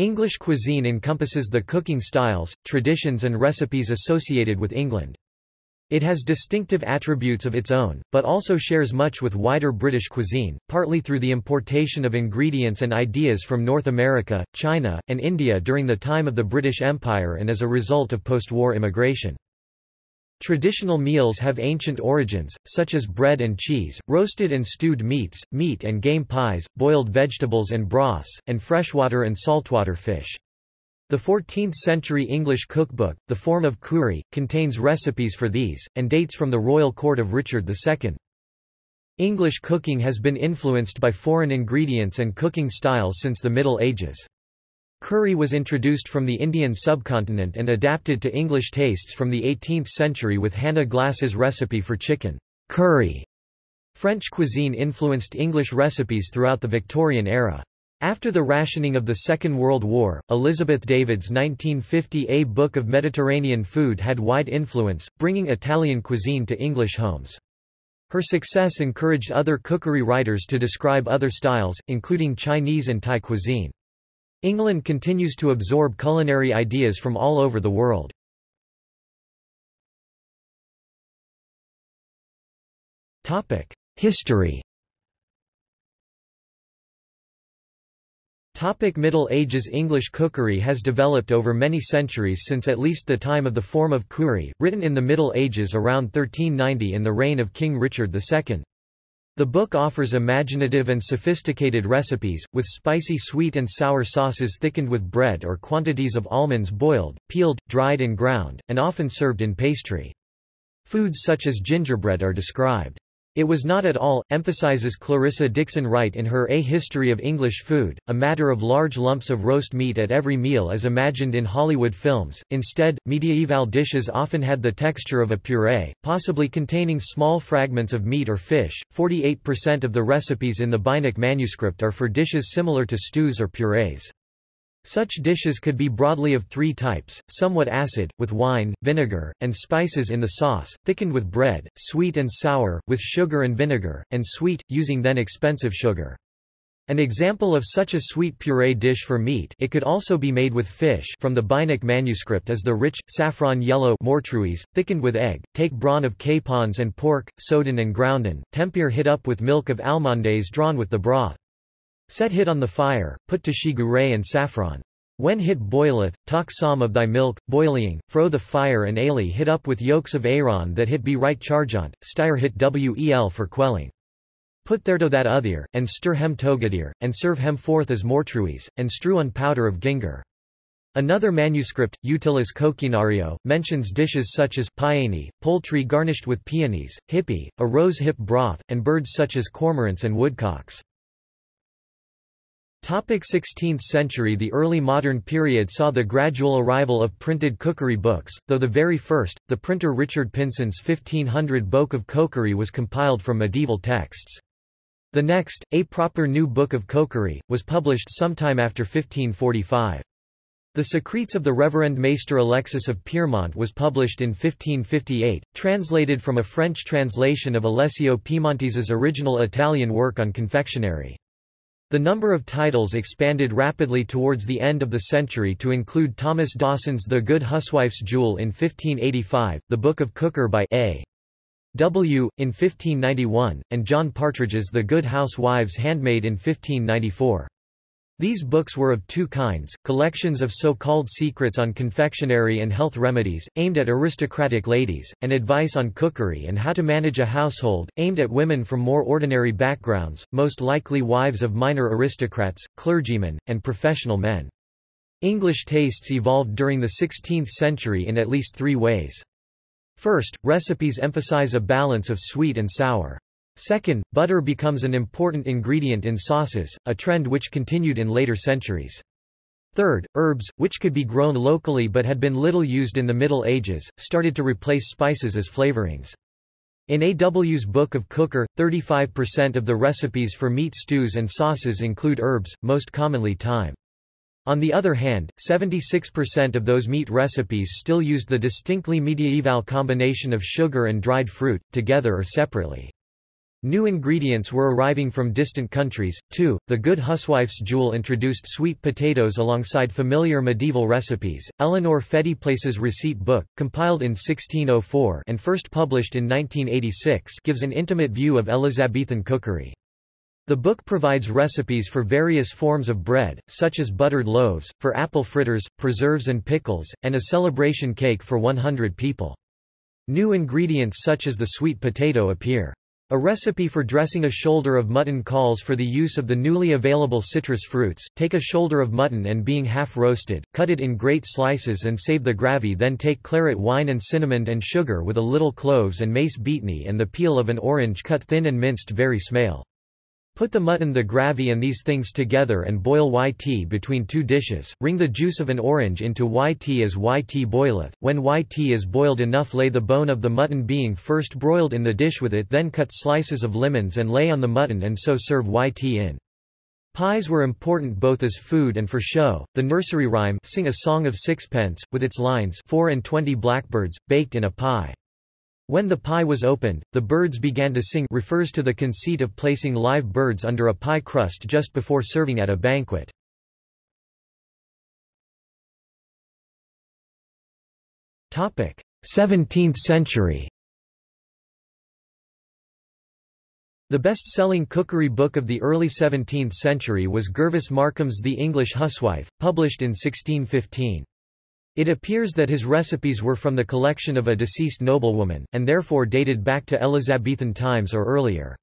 English cuisine encompasses the cooking styles, traditions and recipes associated with England. It has distinctive attributes of its own, but also shares much with wider British cuisine, partly through the importation of ingredients and ideas from North America, China, and India during the time of the British Empire and as a result of post-war immigration. Traditional meals have ancient origins, such as bread and cheese, roasted and stewed meats, meat and game pies, boiled vegetables and broths, and freshwater and saltwater fish. The 14th-century English cookbook, The Forme of Cury, contains recipes for these, and dates from the royal court of Richard II. English cooking has been influenced by foreign ingredients and cooking styles since the Middle Ages. Curry was introduced from the Indian subcontinent and adapted to English tastes from the 18th century with Hannah Glasse's recipe for chicken curry. French cuisine influenced English recipes throughout the Victorian era. After the rationing of the Second World War, Elizabeth David's 1950 A Book of Mediterranean Food had wide influence, bringing Italian cuisine to English homes. Her success encouraged other cookery writers to describe other styles, including Chinese and Thai cuisine. England continues to absorb culinary ideas from all over the world. History Topic Middle Ages English cookery has developed over many centuries since at least the time of the Forme of Cury, written in the Middle Ages around 1390 in the reign of King Richard II. The book offers imaginative and sophisticated recipes, with spicy sweet and sour sauces thickened with bread or quantities of almonds boiled, peeled, dried and ground, and often served in pastry. Foods such as gingerbread are described. It was not at all, emphasizes Clarissa Dickson Wright in her A History of English Food, a matter of large lumps of roast meat at every meal as imagined in Hollywood films. Instead, mediaeval dishes often had the texture of a puree, possibly containing small fragments of meat or fish. 48% of the recipes in the Beinecke manuscript are for dishes similar to stews or purees. Such dishes could be broadly of three types, somewhat acid, with wine, vinegar, and spices in the sauce, thickened with bread, sweet and sour, with sugar and vinegar, and sweet, using then expensive sugar. An example of such a sweet puree dish for meat it could also be made with fish from the Beinecke manuscript is the rich, saffron yellow mortruise, thickened with egg, take brawn of capons and pork, soden and grounden, tempere hit up with milk of almondaise drawn with the broth. Set hit on the fire, put to shigure and saffron. When hit boileth, talk some of thy milk, boiling, fro the fire and ale hit up with yolks of Aaron that hit be right chargant, styre hit wel for quelling. Put thereto that other, and stir hem togadir, and serve hem forth as mortruis, and strew on powder of ginger. Another manuscript, Utilis Coquinario, mentions dishes such as piani, poultry garnished with peonies, hippie, a rose hip broth, and birds such as cormorants and woodcocks. Topic 16th century The early modern period saw the gradual arrival of printed cookery books, though the very first, the printer Richard Pynson's 1500 Book of Cookery was compiled from medieval texts. The next, A Proper New Book of Cookery, was published sometime after 1545. The Secrets of the Reverend Maester Alexis of Piemont was published in 1558, translated from a French translation of Alessio Piemontese's original Italian work on confectionery. The number of titles expanded rapidly towards the end of the century to include Thomas Dawson's The Good Huswife's Jewel in 1585, The Book of Cooker by A. W. in 1591, and John Partridge's The Good Housewife's Handmaid in 1594. These books were of two kinds, collections of so-called secrets on confectionery and health remedies, aimed at aristocratic ladies, and advice on cookery and how to manage a household, aimed at women from more ordinary backgrounds, most likely wives of minor aristocrats, clergymen, and professional men. English tastes evolved during the 16th century in at least three ways. First, recipes emphasize a balance of sweet and sour. Second, butter becomes an important ingredient in sauces, a trend which continued in later centuries. Third, herbs, which could be grown locally but had been little used in the Middle Ages, started to replace spices as flavorings. In A.W.'s Book of Cooker, 35% of the recipes for meat stews and sauces include herbs, most commonly thyme. On the other hand, 76% of those meat recipes still used the distinctly medieval combination of sugar and dried fruit, together or separately. New ingredients were arriving from distant countries. 2. The Good Huswife's Jewel introduced sweet potatoes alongside familiar medieval recipes. Eleanor Fettyplace's receipt book, compiled in 1604 and first published in 1986, gives an intimate view of Elizabethan cookery. The book provides recipes for various forms of bread, such as buttered loaves, for apple fritters, preserves and pickles, and a celebration cake for 100 people. New ingredients such as the sweet potato appear. A recipe for dressing a shoulder of mutton calls for the use of the newly available citrus fruits. Take a shoulder of mutton and being half roasted, cut it in great slices and save the gravy then take claret wine and cinnamon and sugar with a little cloves and mace beatney and the peel of an orange cut thin and minced very smale. Put the mutton the gravy and these things together and boil yt between two dishes, wring the juice of an orange into yt as yt boileth, when yt is boiled enough lay the bone of the mutton being first broiled in the dish with it then cut slices of lemons and lay on the mutton and so serve yt in. Pies were important both as food and for show. The nursery rhyme Sing a Song of Sixpence, with its lines four and twenty blackbirds, baked in a pie. When the pie was opened, the birds began to sing refers to the conceit of placing live birds under a pie crust just before serving at a banquet. Topic: 17th century. The best-selling cookery book of the early 17th century was Gervase Markham's The English Huswife, published in 1615. It appears that his recipes were from the collection of a deceased noblewoman, and therefore dated back to Elizabethan times or earlier.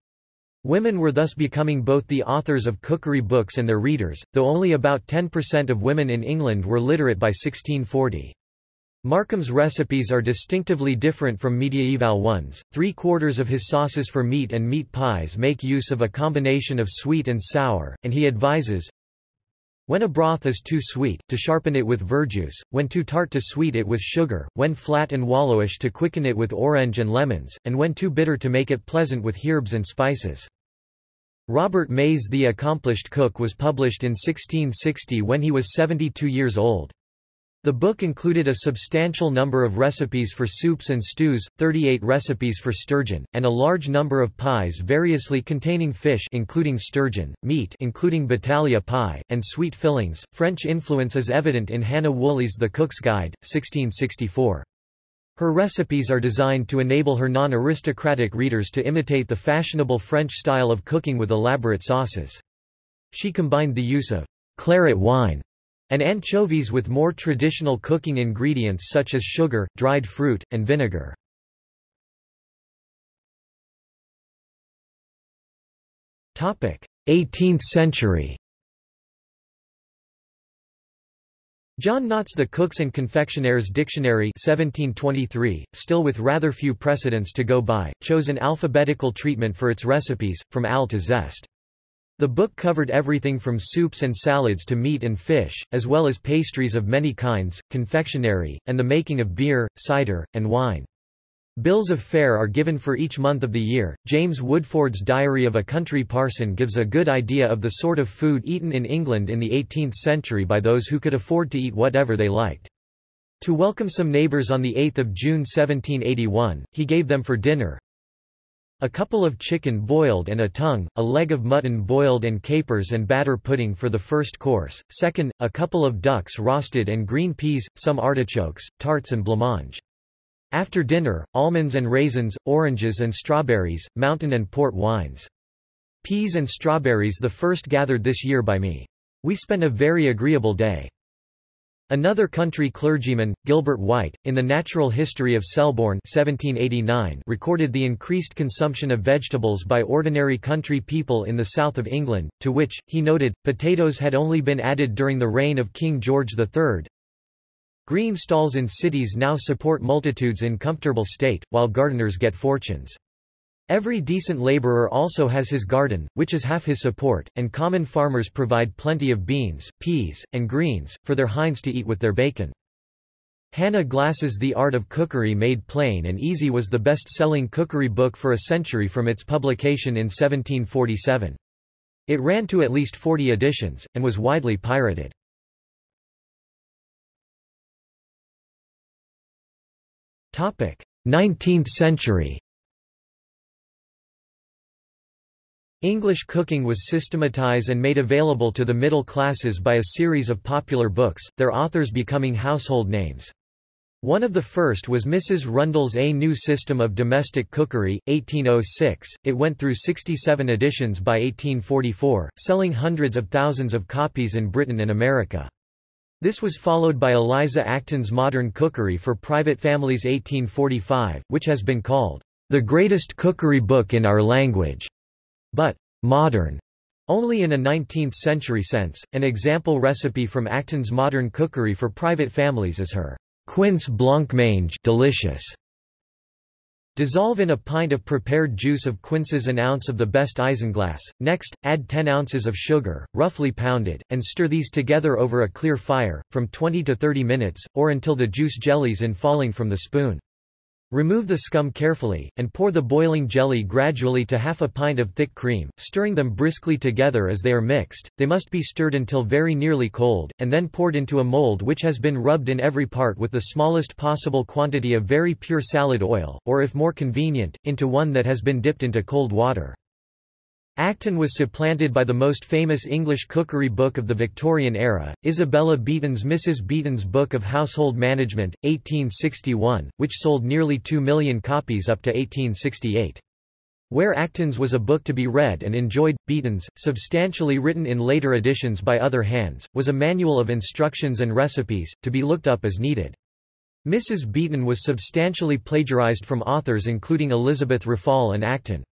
Women were thus becoming both the authors of cookery books and their readers, though only about 10% of women in England were literate by 1640. Markham's recipes are distinctively different from mediaeval ones. Three quarters of his sauces for meat and meat pies make use of a combination of sweet and sour, and he advises when a broth is too sweet, to sharpen it with verjuice, when too tart to sweet it with sugar, when flat and wallowish to quicken it with orange and lemons, and when too bitter to make it pleasant with herbs and spices. Robert May's The Accomplished Cook was published in 1660 when he was 72 years old. The book included a substantial number of recipes for soups and stews, 38 recipes for sturgeon, and a large number of pies variously containing fish including sturgeon, meat including battalia pie, and sweet fillings. French influence is evident in Hannah Woolley's The Cook's Guide, 1664. Her recipes are designed to enable her non-aristocratic readers to imitate the fashionable French style of cooking with elaborate sauces. She combined the use of claret wine and anchovies with more traditional cooking ingredients such as sugar, dried fruit, and vinegar. Topic: 18th century. John Nott's The Cooks and Confectioners Dictionary 1723, still with rather few precedents to go by, chose an alphabetical treatment for its recipes, from al to zest. The book covered everything from soups and salads to meat and fish, as well as pastries of many kinds, confectionery, and the making of beer, cider, and wine. Bills of fare are given for each month of the year. James Woodforde's Diary of a Country Parson gives a good idea of the sort of food eaten in England in the 18th century by those who could afford to eat whatever they liked. To welcome some neighbours on 8 June 1781, he gave them for dinner, a couple of chicken boiled and a tongue, a leg of mutton boiled and capers and batter pudding for the first course, second, a couple of ducks roasted and green peas, some artichokes, tarts and blancmange. After dinner, almonds and raisins, oranges and strawberries, mountain and port wines. Peas and strawberries the first gathered this year by me. We spent a very agreeable day. Another country clergyman, Gilbert White, in The Natural History of Selborne 1789, recorded the increased consumption of vegetables by ordinary country people in the south of England, to which, he noted, potatoes had only been added during the reign of King George III. Green stalls in cities now support multitudes in comfortable state, while gardeners get fortunes. Every decent laborer also has his garden, which is half his support, and common farmers provide plenty of beans, peas, and greens, for their hinds to eat with their bacon. Hannah Glasse's The Art of Cookery Made Plain and Easy was the best-selling cookery book for a century from its publication in 1747. It ran to at least 40 editions, and was widely pirated. Nineteenth century English cooking was systematized and made available to the middle classes by a series of popular books, their authors becoming household names. One of the first was Mrs. Rundell's A New System of Domestic Cookery, 1806. It went through 67 editions by 1844, selling hundreds of thousands of copies in Britain and America. This was followed by Eliza Acton's Modern Cookery for Private Families 1845, which has been called the greatest cookery book in our language, but modern only in a 19th-century sense. An example recipe from Acton's Modern Cookery for Private Families is her Quince blancmange delicious. Dissolve in a pint of prepared juice of quinces an ounce of the best isinglass, next, add 10 ounces of sugar, roughly pounded, and stir these together over a clear fire, from 20 to 30 minutes, or until the juice jellies in falling from the spoon. Remove the scum carefully, and pour the boiling jelly gradually to half a pint of thick cream, stirring them briskly together as they are mixed. They must be stirred until very nearly cold, and then poured into a mold which has been rubbed in every part with the smallest possible quantity of very pure salad oil, or if more convenient, into one that has been dipped into cold water. Acton was supplanted by the most famous English cookery book of the Victorian era, Isabella Beeton's Mrs. Beeton's Book of Household Management, 1861, which sold nearly 2 million copies up to 1868. Where Acton's was a book to be read and enjoyed, Beeton's, substantially written in later editions by other hands, was a manual of instructions and recipes, to be looked up as needed. Mrs. Beeton was substantially plagiarized from authors including Elizabeth Raffald and Acton.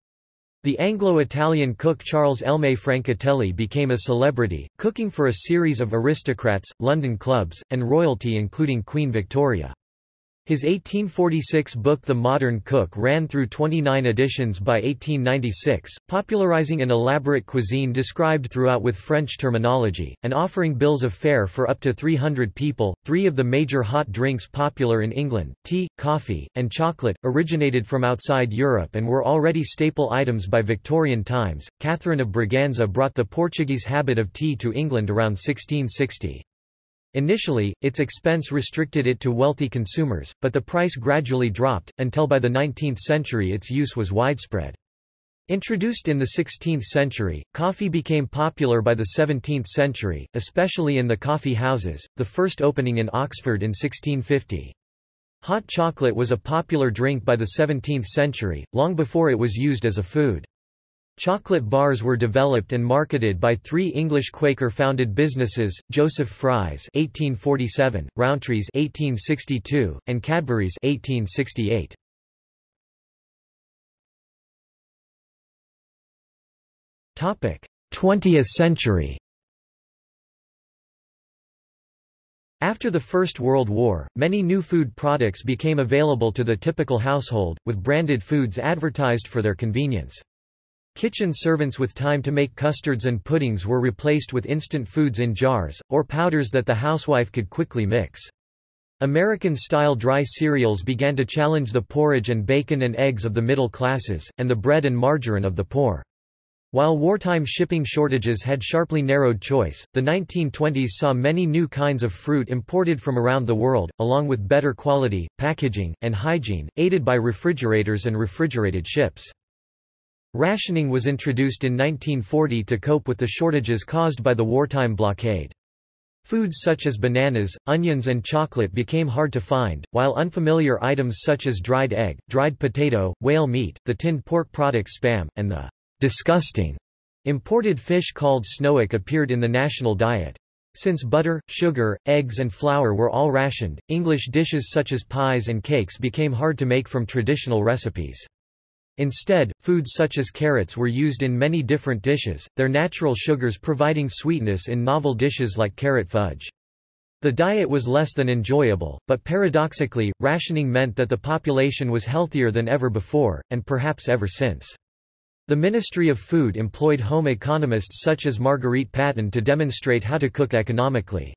The Anglo-Italian cook Charles Elme Francatelli became a celebrity, cooking for a series of aristocrats, London clubs, and royalty including Queen Victoria. His 1846 book The Modern Cook ran through 29 editions by 1896, popularizing an elaborate cuisine described throughout with French terminology, and offering bills of fare for up to 300 people. Three of the major hot drinks popular in England, tea, coffee, and chocolate, originated from outside Europe and were already staple items by Victorian times. Catherine of Braganza brought the Portuguese habit of tea to England around 1660. Initially, its expense restricted it to wealthy consumers, but the price gradually dropped, until by the 19th century its use was widespread. Introduced in the 16th century, coffee became popular by the 17th century, especially in the coffee houses, the first opening in Oxford in 1650. Hot chocolate was a popular drink by the 17th century, long before it was used as a food. Chocolate bars were developed and marketed by three English Quaker-founded businesses, Joseph Fry's (1847), Rowntree's (1862), and Cadbury's (1868). Topic: 20th century. After the First World War, many new food products became available to the typical household, with branded foods advertised for their convenience. Kitchen servants with time to make custards and puddings were replaced with instant foods in jars, or powders that the housewife could quickly mix. American-style dry cereals began to challenge the porridge and bacon and eggs of the middle classes, and the bread and margarine of the poor. While wartime shipping shortages had sharply narrowed choice, the 1920s saw many new kinds of fruit imported from around the world, along with better quality, packaging, and hygiene, aided by refrigerators and refrigerated ships. Rationing was introduced in 1940 to cope with the shortages caused by the wartime blockade. Foods such as bananas, onions and chocolate became hard to find, while unfamiliar items such as dried egg, dried potato, whale meat, the tinned pork product spam, and the disgusting imported fish called snoek appeared in the national diet. Since butter, sugar, eggs and flour were all rationed, English dishes such as pies and cakes became hard to make from traditional recipes. Instead, foods such as carrots were used in many different dishes, their natural sugars providing sweetness in novel dishes like carrot fudge. The diet was less than enjoyable, but paradoxically, rationing meant that the population was healthier than ever before, and perhaps ever since. The Ministry of Food employed home economists such as Marguerite Patten to demonstrate how to cook economically.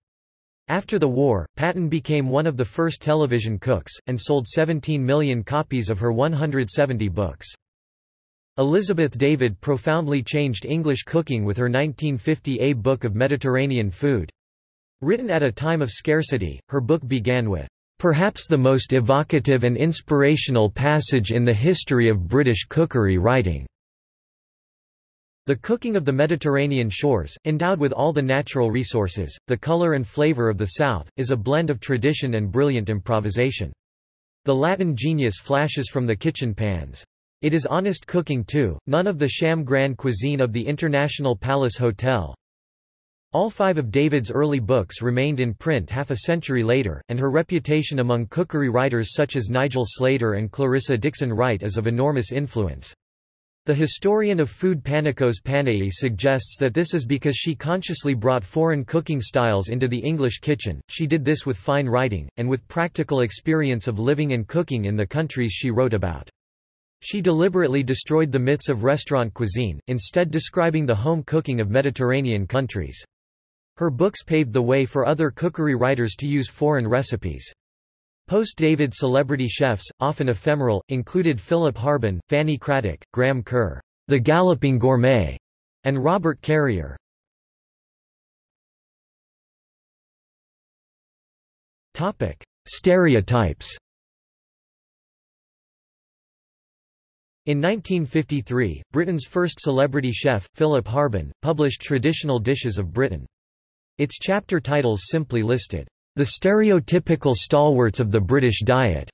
After the war, Patten became one of the first television cooks, and sold 17 million copies of her 170 books. Elizabeth David profoundly changed English cooking with her 1950 A Book of Mediterranean Food. Written at a time of scarcity, her book began with, "...perhaps the most evocative and inspirational passage in the history of British cookery writing." The cooking of the Mediterranean shores, endowed with all the natural resources, the color and flavor of the South, is a blend of tradition and brilliant improvisation. The Latin genius flashes from the kitchen pans. It is honest cooking too, none of the sham grand cuisine of the International Palace Hotel. All five of David's early books remained in print half a century later, and her reputation among cookery writers such as Nigel Slater and Clarissa Dickson Wright is of enormous influence. The historian of food Panicos Panayi suggests that this is because she consciously brought foreign cooking styles into the English kitchen, she did this with fine writing, and with practical experience of living and cooking in the countries she wrote about. She deliberately destroyed the myths of restaurant cuisine, instead describing the home cooking of Mediterranean countries. Her books paved the way for other cookery writers to use foreign recipes. Post-David celebrity chefs, often ephemeral, included Philip Harben, Fanny Cradock, Graham Kerr, the Galloping Gourmet, and Robert Carrier. Topic: Stereotypes. In 1953, Britain's first celebrity chef, Philip Harben, published Traditional Dishes of Britain. Its chapter titles simply listed the stereotypical stalwarts of the British diet.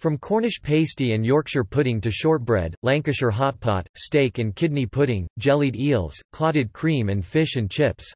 From Cornish pasty and Yorkshire pudding to shortbread, Lancashire hot pot, steak and kidney pudding, jellied eels, clotted cream and fish and chips.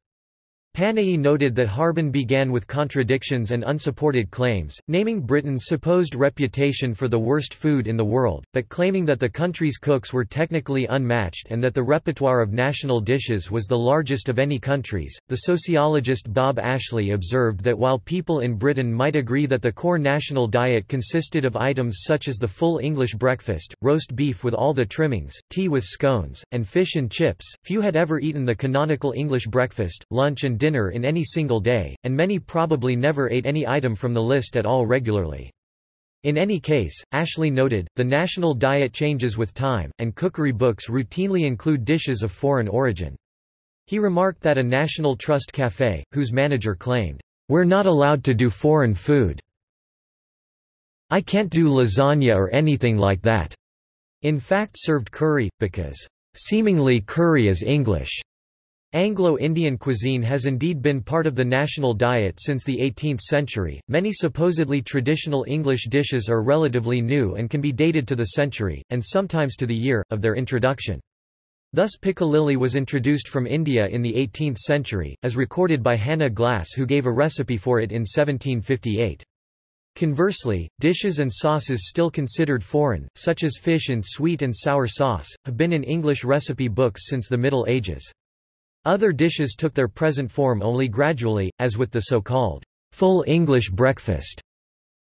Panayi noted that Harben began with contradictions and unsupported claims, naming Britain's supposed reputation for the worst food in the world, but claiming that the country's cooks were technically unmatched and that the repertoire of national dishes was the largest of any country's. The sociologist Bob Ashley observed that while people in Britain might agree that the core national diet consisted of items such as the full English breakfast, roast beef with all the trimmings, tea with scones, and fish and chips, few had ever eaten the canonical English breakfast, lunch and dinner dinner in any single day, and many probably never ate any item from the list at all regularly. In any case, Ashley noted, the national diet changes with time, and cookery books routinely include dishes of foreign origin. He remarked that a National Trust cafe, whose manager claimed, We're not allowed to do foreign food. I can't do lasagna or anything like that. In fact served curry, because, seemingly curry is English. Anglo-Indian cuisine has indeed been part of the national diet since the 18th century. Many supposedly traditional English dishes are relatively new and can be dated to the century, and sometimes to the year, of their introduction. Thus piccalilli was introduced from India in the 18th century, as recorded by Hannah Glasse who gave a recipe for it in 1758. Conversely, dishes and sauces still considered foreign, such as fish in sweet and sour sauce, have been in English recipe books since the Middle Ages. Other dishes took their present form only gradually, as with the so-called full English breakfast.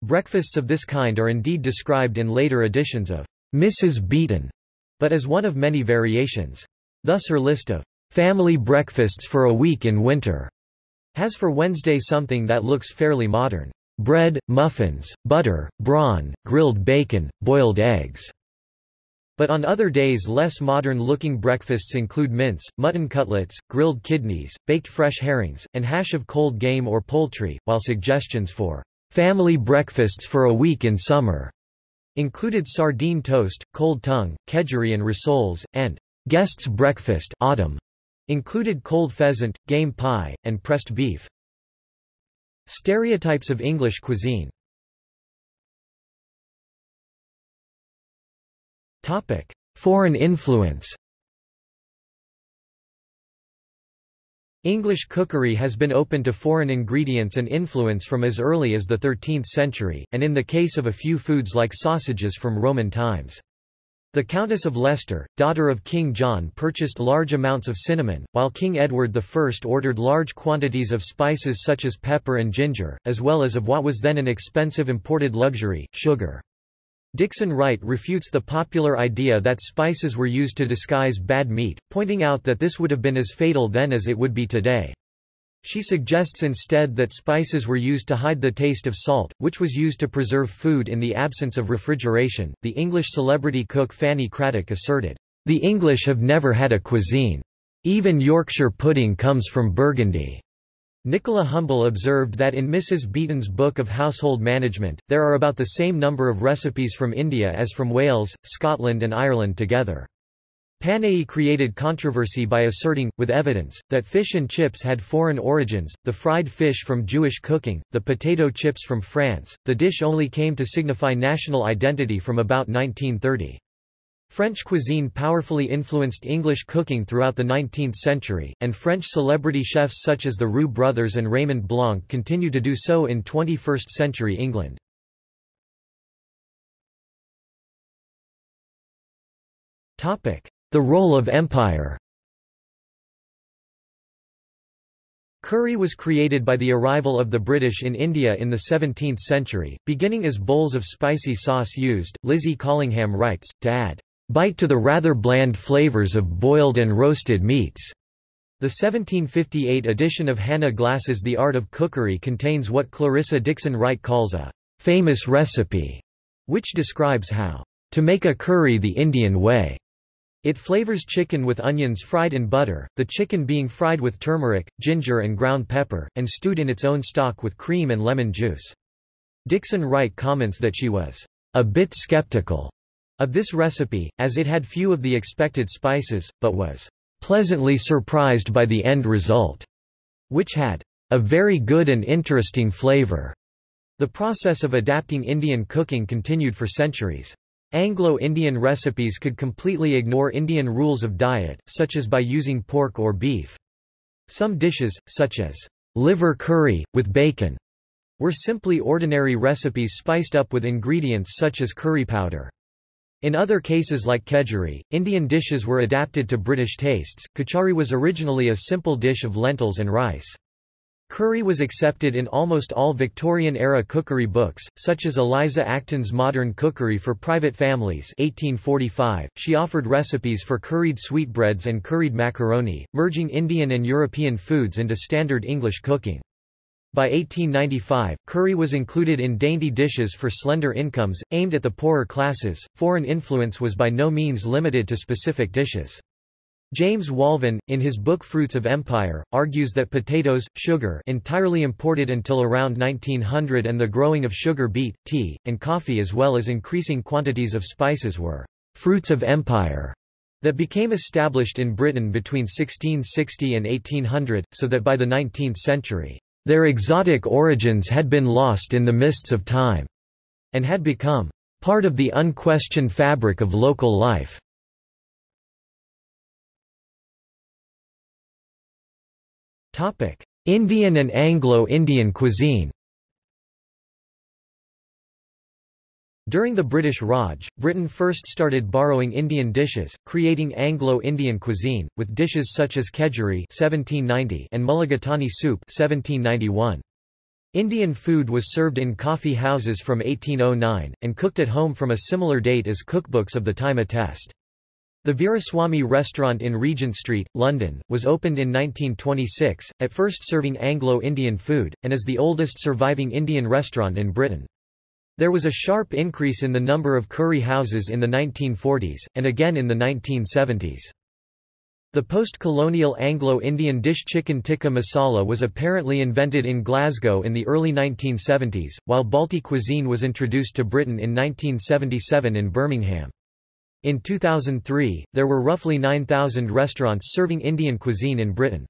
Breakfasts of this kind are indeed described in later editions of Mrs. Beeton, but as one of many variations. Thus her list of family breakfasts for a week in winter has for Wednesday something that looks fairly modern. Bread, muffins, butter, brawn, grilled bacon, boiled eggs. But on other days less modern-looking breakfasts include mince, mutton cutlets, grilled kidneys, baked fresh herrings, and hash of cold game or poultry, while suggestions for family breakfasts for a week in summer included sardine toast, cold tongue, kedgeree and rissoles, and guest's breakfast autumn included cold pheasant, game pie, and pressed beef. Stereotypes of English cuisine Foreign influence English cookery has been open to foreign ingredients and influence from as early as the 13th century, and in the case of a few foods like sausages from Roman times. The Countess of Leicester, daughter of King John purchased large amounts of cinnamon, while King Edward I ordered large quantities of spices such as pepper and ginger, as well as of what was then an expensive imported luxury, sugar. Dickson Wright refutes the popular idea that spices were used to disguise bad meat, pointing out that this would have been as fatal then as it would be today. She suggests instead that spices were used to hide the taste of salt, which was used to preserve food in the absence of refrigeration. The English celebrity cook Fanny Cradock asserted, The English have never had a cuisine. Even Yorkshire pudding comes from Burgundy. Nicola Humble observed that in Mrs. Beeton's Book of Household Management, there are about the same number of recipes from India as from Wales, Scotland and Ireland together. Panayi created controversy by asserting, with evidence, that fish and chips had foreign origins, the fried fish from Jewish cooking, the potato chips from France. The dish only came to signify national identity from about 1930. French cuisine powerfully influenced English cooking throughout the 19th century, and French celebrity chefs such as the Roux brothers and Raymond Blanc continue to do so in 21st-century England. Topic: the role of empire Curry was created by the arrival of the British in India in the 17th century, beginning as bowls of spicy sauce used, Lizzie Collingham writes, to add, "...bite to the rather bland flavours of boiled and roasted meats." The 1758 edition of Hannah Glasse's The Art of Cookery contains what Clarissa Dickson Wright calls a famous recipe, which describes how to make a curry the Indian way. It flavors chicken with onions fried in butter, the chicken being fried with turmeric, ginger and ground pepper, and stewed in its own stock with cream and lemon juice. Dickson Wright comments that she was a bit skeptical of this recipe, as it had few of the expected spices, but was pleasantly surprised by the end result, which had a very good and interesting flavor. The process of adapting Indian cooking continued for centuries. Anglo-Indian recipes could completely ignore Indian rules of diet, such as by using pork or beef. Some dishes, such as liver curry, with bacon, were simply ordinary recipes spiced up with ingredients such as curry powder. In other cases like kedgeree, Indian dishes were adapted to British tastes. Khichri was originally a simple dish of lentils and rice. Curry was accepted in almost all Victorian-era cookery books, such as Eliza Acton's Modern Cookery for Private Families 1845. She offered recipes for curried sweetbreads and curried macaroni, merging Indian and European foods into standard English cooking. By 1895, curry was included in dainty dishes for slender incomes, aimed at the poorer classes. Foreign influence was by no means limited to specific dishes. James Walvin, in his book Fruits of Empire, argues that potatoes, sugar entirely imported until around 1900 and the growing of sugar beet, tea, and coffee as well as increasing quantities of spices were «fruits of empire» that became established in Britain between 1660 and 1800, so that by the 19th century, their exotic origins had been lost in the mists of time, and had become part of the unquestioned fabric of local life. Indian and Anglo-Indian cuisine During the British Raj, Britain first started borrowing Indian dishes, creating Anglo-Indian cuisine, with dishes such as kedgeree and mulligatawny soup 1791. Indian food was served in coffee houses from 1809, and cooked at home from a similar date as cookbooks of the time attest. The Veeraswamy restaurant in Regent Street, London, was opened in 1926, at first serving Anglo-Indian food, and is the oldest surviving Indian restaurant in Britain. There was a sharp increase in the number of curry houses in the 1940s, and again in the 1970s. The post-colonial Anglo-Indian dish chicken tikka masala was apparently invented in Glasgow in the early 1970s, while Balti cuisine was introduced to Britain in 1977 in Birmingham. In 2003, there were roughly 9,000 restaurants serving Indian cuisine in Britain.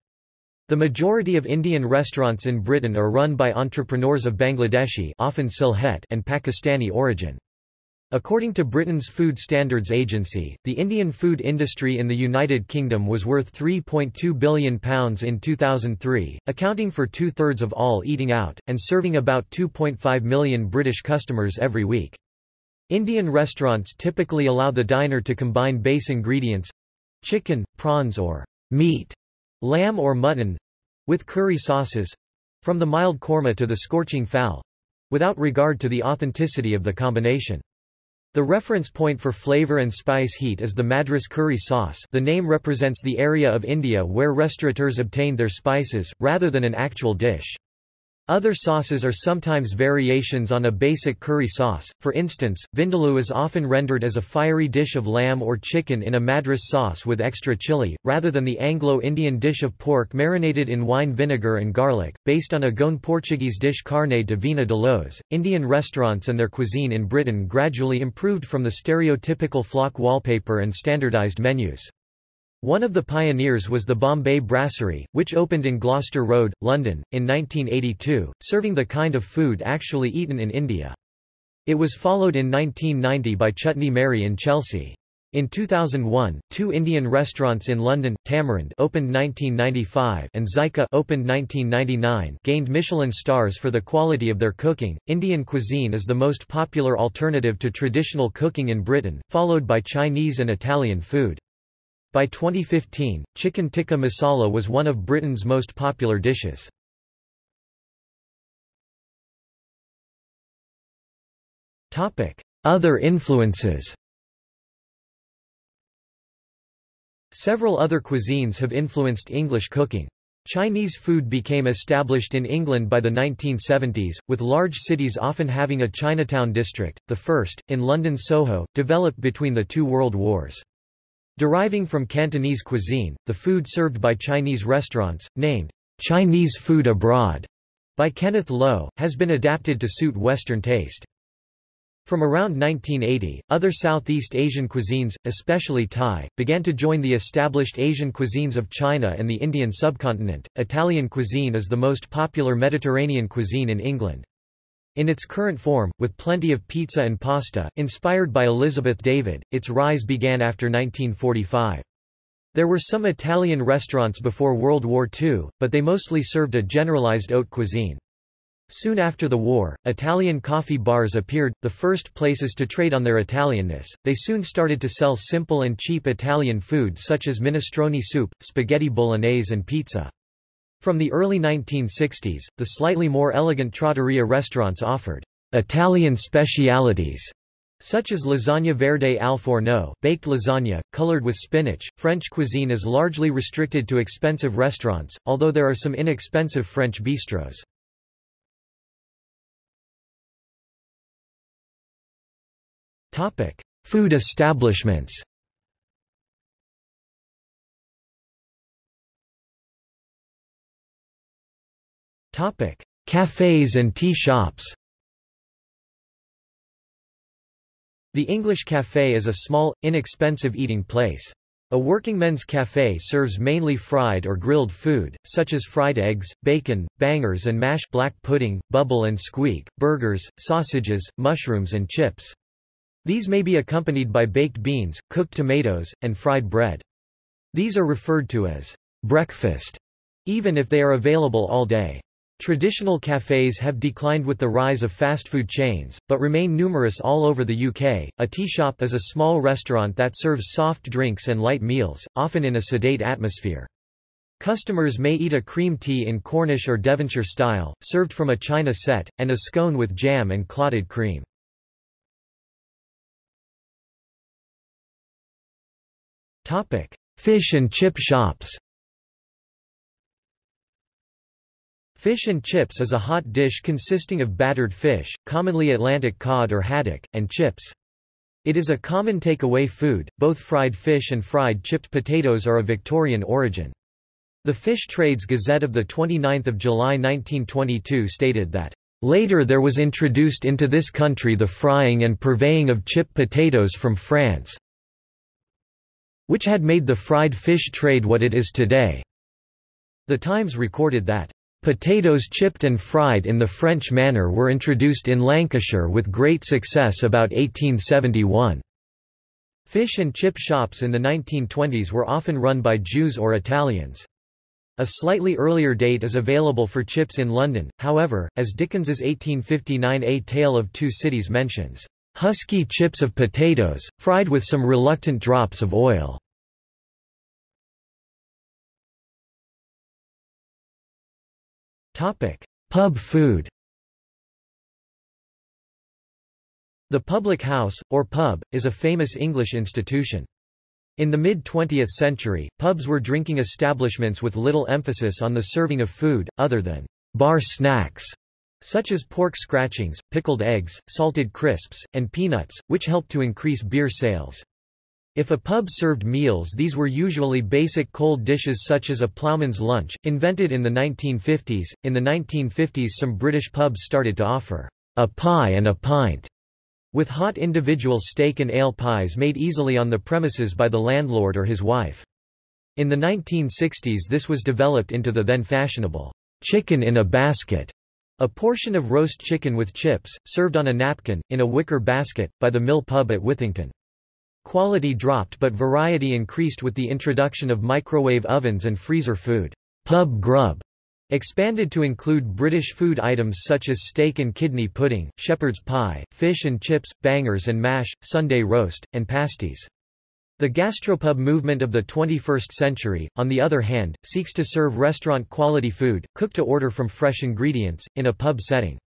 The majority of Indian restaurants in Britain are run by entrepreneurs of Bangladeshi often Sylhet and Pakistani origin. According to Britain's Food Standards Agency, the Indian food industry in the United Kingdom was worth £3.2 billion in 2003, accounting for two-thirds of all eating out, and serving about 2.5 million British customers every week. Indian restaurants typically allow the diner to combine base ingredients—chicken, prawns or meat, lamb or mutton—with curry sauces—from the mild korma to the scorching phall—without regard to the authenticity of the combination. The reference point for flavor and spice heat is the Madras curry sauce the name represents the area of India where restaurateurs obtained their spices, rather than an actual dish. Other sauces are sometimes variations on a basic curry sauce, for instance, vindaloo is often rendered as a fiery dish of lamb or chicken in a madras sauce with extra chili, rather than the Anglo-Indian dish of pork marinated in wine vinegar and garlic, based on a Goan Portuguese dish carne de vina de los. Indian restaurants and their cuisine in Britain gradually improved from the stereotypical flock wallpaper and standardized menus. One of the pioneers was the Bombay Brasserie, which opened in Gloucester Road, London, in 1982, serving the kind of food actually eaten in India. It was followed in 1990 by Chutney Mary in Chelsea. In 2001, two Indian restaurants in London, Tamarind opened 1995 and Zyka opened 1999 gained Michelin stars for the quality of their cooking. Indian cuisine is the most popular alternative to traditional cooking in Britain, followed by Chinese and Italian food. By 2015, chicken tikka masala was one of Britain's most popular dishes. Other influences Several other cuisines have influenced English cooking. Chinese food became established in England by the 1970s, with large cities often having a Chinatown district, the first, in London Soho, developed between the two world wars. Deriving from Cantonese cuisine, the food served by Chinese restaurants, named Chinese food abroad by Kenneth Lo, has been adapted to suit Western taste. From around 1980, other Southeast Asian cuisines, especially Thai, began to join the established Asian cuisines of China and the Indian subcontinent. Italian cuisine is the most popular Mediterranean cuisine in England. In its current form, with plenty of pizza and pasta, inspired by Elizabeth David, its rise began after 1945. There were some Italian restaurants before World War II, but they mostly served a generalized haute cuisine. Soon after the war, Italian coffee bars appeared, the first places to trade on their Italianness. They soon started to sell simple and cheap Italian food such as minestrone soup, spaghetti bolognese and pizza. From the early 1960s, the slightly more elegant trattoria restaurants offered Italian specialities such as lasagna verde al forno, baked lasagna, colored with spinach. French cuisine is largely restricted to expensive restaurants, although there are some inexpensive French bistros. Food establishments. Cafes and tea shops The English Café is a small, inexpensive eating place. A working men's café serves mainly fried or grilled food, such as fried eggs, bacon, bangers and mash black pudding, bubble and squeak, burgers, sausages, mushrooms and chips. These may be accompanied by baked beans, cooked tomatoes, and fried bread. These are referred to as breakfast, even if they are available all day. Traditional cafes have declined with the rise of fast food chains, but remain numerous all over the UK. A tea shop is a small restaurant that serves soft drinks and light meals, often in a sedate atmosphere. Customers may eat a cream tea in Cornish or Devonshire style, served from a china set, and a scone with jam and clotted cream. Fish and chip shops Fish and chips is a hot dish consisting of battered fish, commonly Atlantic cod or haddock, and chips. It is a common takeaway food. Both fried fish and fried chipped potatoes are of Victorian origin. The Fish Trades Gazette of 29 July 1922 stated that, "...later there was introduced into this country the frying and purveying of chipped potatoes from France which had made the fried fish trade what it is today." The Times recorded that, Potatoes chipped and fried in the French manner were introduced in Lancashire with great success about 1871. Fish and chip shops in the 1920s were often run by Jews or Italians. A slightly earlier date is available for chips in London, however, as Dickens's 1859 A Tale of Two Cities mentions, "...husky chips of potatoes, fried with some reluctant drops of oil." Pub food The public house, or pub, is a famous English institution. In the mid-20th century, pubs were drinking establishments with little emphasis on the serving of food, other than bar snacks, such as pork scratchings, pickled eggs, salted crisps, and peanuts, which helped to increase beer sales. If a pub served meals these were usually basic cold dishes such as a ploughman's lunch, invented in the 1950s. In the 1950s some British pubs started to offer a pie and a pint, with hot individual steak and ale pies made easily on the premises by the landlord or his wife. In the 1960s this was developed into the then fashionable chicken in a basket, a portion of roast chicken with chips, served on a napkin, in a wicker basket, by the Mill Pub at Withington. Quality dropped but variety increased with the introduction of microwave ovens and freezer food. Pub grub expanded to include British food items such as steak and kidney pudding, shepherd's pie, fish and chips, bangers and mash, Sunday roast, and pasties. The gastropub movement of the 21st century, on the other hand, seeks to serve restaurant-quality food, cooked to order from fresh ingredients, in a pub setting.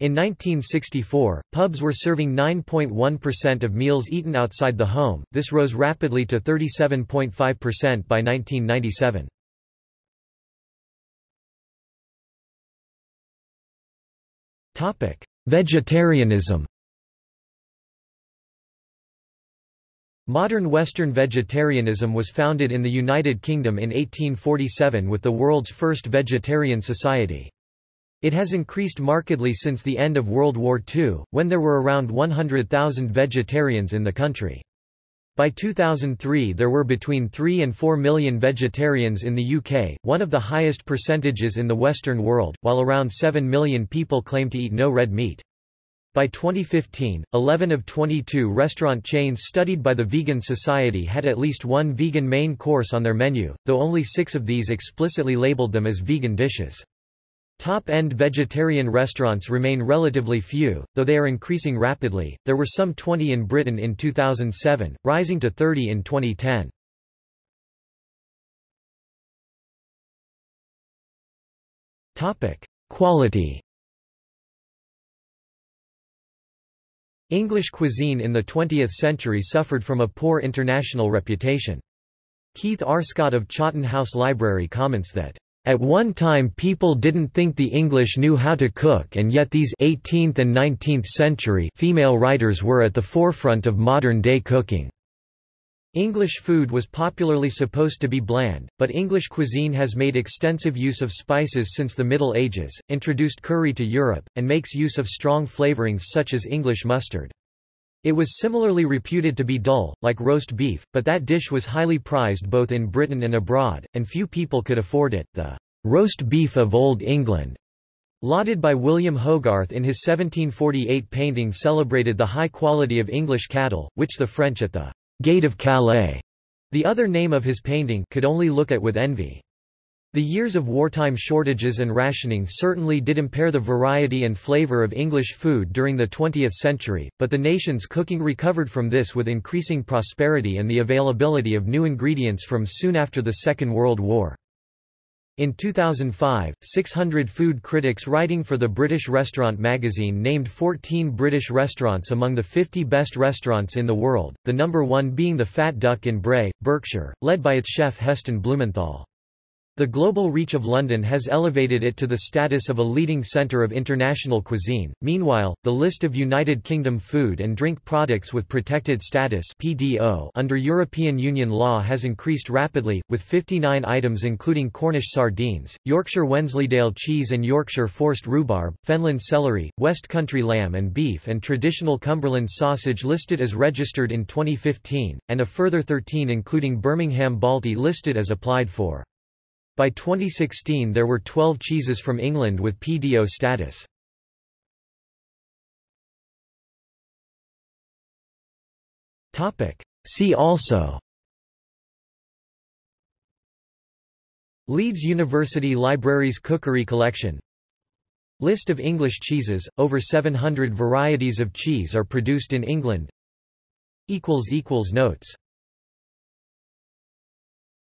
In 1964, pubs were serving 9.1% of meals eaten outside the home, this rose rapidly to 37.5% by 1997. Topic: Vegetarianism. Modern Western vegetarianism was founded in the United Kingdom in 1847 with the world's first vegetarian society. It has increased markedly since the end of World War II, when there were around 100,000 vegetarians in the country. By 2003 there were between 3 and 4 million vegetarians in the UK, one of the highest percentages in the Western world, while around 7 million people claim to eat no red meat. By 2015, 11 of 22 restaurant chains studied by the Vegan Society had at least one vegan main course on their menu, though only six of these explicitly labeled them as vegan dishes. Top-end vegetarian restaurants remain relatively few, though they are increasing rapidly. There were some 20 in Britain in 2007, rising to 30 in 2010. Topic: Quality. English cuisine in the 20th century suffered from a poor international reputation. Keith R. Scott of Chawton House Library comments that at one time people didn't think the English knew how to cook and yet these 18th and 19th century female writers were at the forefront of modern-day cooking. English food was popularly supposed to be bland, but English cuisine has made extensive use of spices since the Middle Ages, introduced curry to Europe, and makes use of strong flavorings such as English mustard. It was similarly reputed to be dull, like roast beef, but that dish was highly prized both in Britain and abroad, and few people could afford it. The roast beef of Old England, lauded by William Hogarth in his 1748 painting celebrated the high quality of English cattle, which the French at the Gate of Calais, the other name of his painting, could only look at with envy. The years of wartime shortages and rationing certainly did impair the variety and flavor of English food during the 20th century, but the nation's cooking recovered from this with increasing prosperity and the availability of new ingredients from soon after the Second World War. In 2005, 600 food critics writing for the British Restaurant magazine named 14 British restaurants among the 50 best restaurants in the world, the number one being the Fat Duck in Bray, Berkshire, led by its chef Heston Blumenthal. The global reach of London has elevated it to the status of a leading centre of international cuisine. Meanwhile, the list of United Kingdom food and drink products with protected status (PDO) under European Union law has increased rapidly, with 59 items including Cornish sardines, Yorkshire Wensleydale cheese and Yorkshire forced rhubarb, Fenland celery, West Country lamb and beef and traditional Cumberland sausage listed as registered in 2015, and a further 13 including Birmingham Balti listed as applied for. By 2016 there were 12 cheeses from England with PDO status. See also Leeds University Libraries Cookery Collection List of English cheeses, over 700 varieties of cheese are produced in England. Notes